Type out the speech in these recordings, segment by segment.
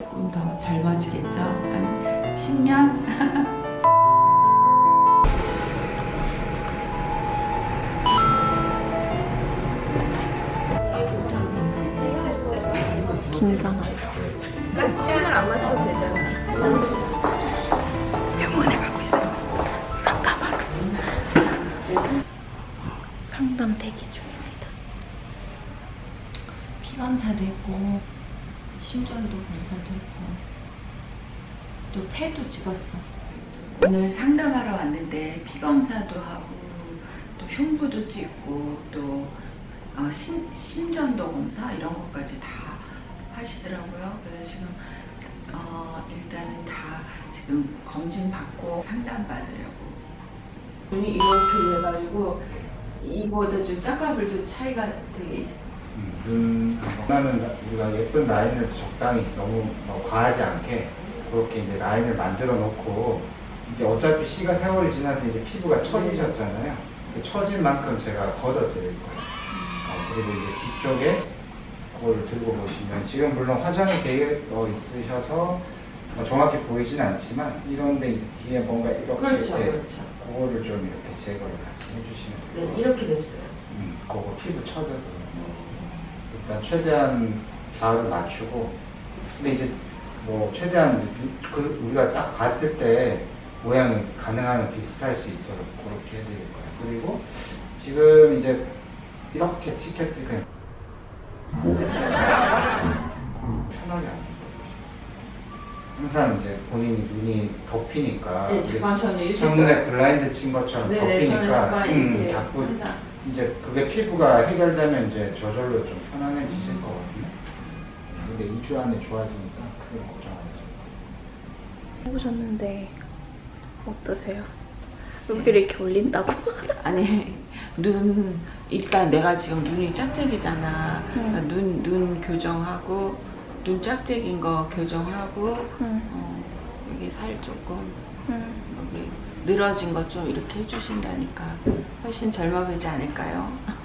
조금 더 젊어지겠죠? 한 10년? 긴장하다. 춤을 안 맞춰도 되잖아. 심전도 검사도 했고. 또 폐도 찍었어. 오늘 상담하러 왔는데 피 검사도 하고 또 흉부도 찍고 또 어, 심, 심전도 검사 이런 것까지 다 하시더라고요. 그래서 지금 어, 일단은 다 지금 검진 받고 상담 받으려고. 눈이 이렇게 돼가지고 이보다 좀 쌍꺼풀도 차이가 되게 있어요 눈 나는 우리가 예쁜 라인을 적당히 너무 뭐 과하지 않게 그렇게 이제 라인을 만들어 놓고 이제 어차피 시가 세월이 지나서 이제 피부가 처지셨잖아요. 그 처진 만큼 제가 걷어 드릴 거예요. 어, 그리고 이제 뒤쪽에 그걸 들고 보시면 지금 물론 화장이 되어 있으셔서 뭐 정확히 보이진 않지만 이런데 이제 뒤에 뭔가 이렇게 그렇죠 돼, 그렇죠 그거를 좀 이렇게 제거를 같이 해주시면 네 돼요. 이렇게 됐어요 음, 그거 피부 처져서 일단 최대한 자를 맞추고 근데 이제 뭐 최대한 이제 그 우리가 딱 봤을 때 모양이 가능하면 비슷할 수 있도록 그렇게 해드릴 거예요. 그리고 지금 이제 이렇게 치켰지 그냥 편하게 안 항상 이제 본인이 눈이 덮이니까. 네, 이렇게 창문에 블라인드 친 것처럼 네네 저는 덮이니까. 잠깐 음, 자꾸 항상 이제 그게 피부가 해결되면 이제 저절로 좀 편안해지실 거거든요. 근데 2주 안에 좋아지니까 크게 걱정 안 해도 해보셨는데 어떠세요? 여기를 이렇게 올린다고? 아니 눈 일단 내가 지금 눈이 짝짝이잖아 그러니까 눈, 눈 교정하고 눈 짝짝인 거 교정하고 응. 어, 여기 살 조금 응. 여기 늘어진 것 좀 이렇게 해주신다니까 훨씬 젊어 보이지 않을까요?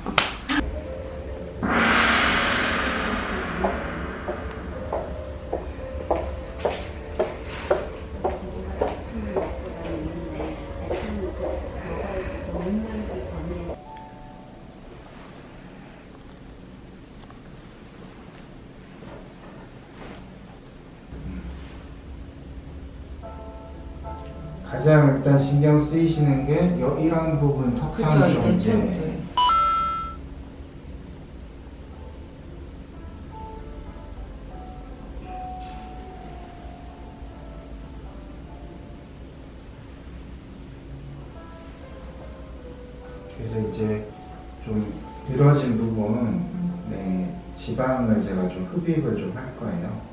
가장 일단 신경 쓰이시는 게 여, 이런 부분 좀 네. 네. 그래서 이제 좀 늘어진 부분 네, 지방을 제가 좀 흡입을 좀 할 거예요.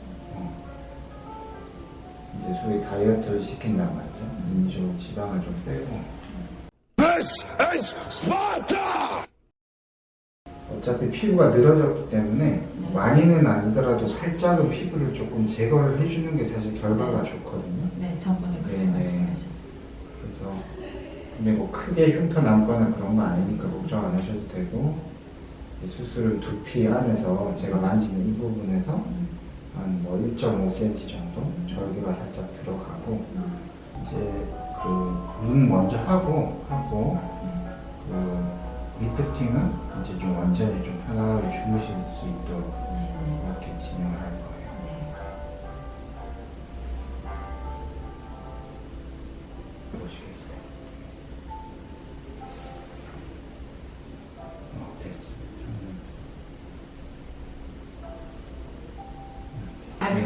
어. 이제 소위 다이어트를 시킨단 말이죠. 인조 지방을 좀 빼고 This is Sparta! 어차피 피부가 늘어졌기 때문에 많이는 아니더라도 살짝은 피부를 조금 제거를 해주는 게 사실 결과가 좋거든요. 네 저번에 그렇게 네, 네. 말씀하셨어요 그래서 근데 뭐 크게 흉터 남거나 그런 거 아니니까 걱정 안 하셔도 되고 이 수술은 두피 안에서 제가 만지는 이 부분에서 한 뭐 1.5cm 정도 절개가 살짝 들어가고 이제 그 눈 먼저 하고 하고 그 리프팅은 이제 좀 완전히 좀 편안하게 주무실 수 있도록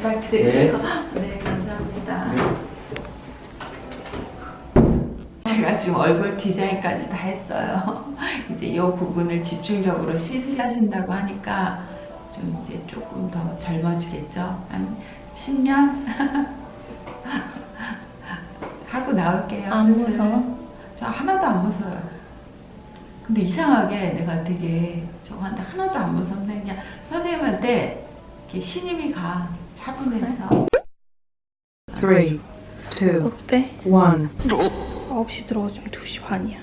부탁드릴게요. 네, 감사합니다. 제가 지금 얼굴 디자인까지 다 했어요. 이제 이 부분을 집중적으로 시술하신다고 하니까 좀 이제 조금 더 젊어지겠죠? 한 10년? 하고 나올게요. 안 수술. 무서워? 저 하나도 안 무서워요. 근데 이상하게 내가 되게 저거 한데 하나도 안 무섭네. 그냥 선생님한테 이렇게 신임이 가. 차분해서. Three, two, 어때? one. 9시 들어가지면 2시 반이야.